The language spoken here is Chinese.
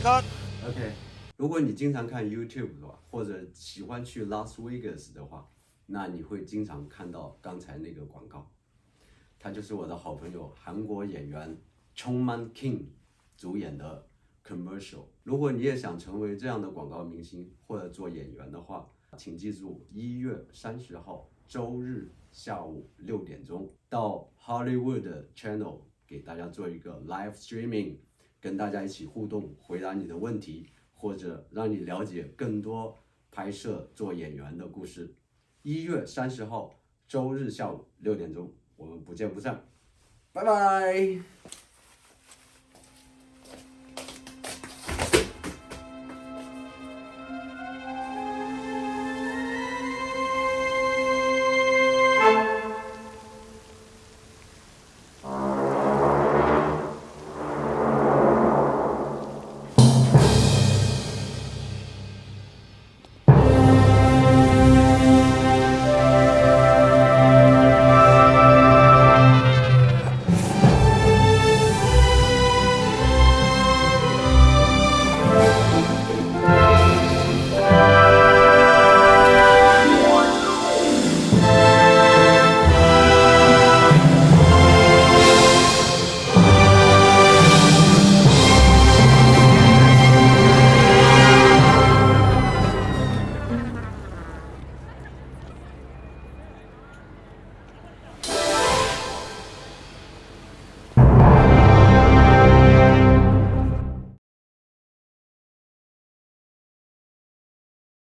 Cut。OK，如果你经常看 YouTube 的话，或者喜欢去 Las Vegas 的话，那你会经常看到刚才那个广告，他就是我的好朋友韩国演员 Chong Man King 主演的 commercial。如果你也想成为这样的广告明星或者做演员的话，请记住一月三十号周日下午六点钟到 Hollywood Channel 给大家做一个 live streaming。跟大家一起互动，回答你的问题，或者让你了解更多拍摄做演员的故事。一月三十号周日下午六点钟，我们不见不散，拜拜。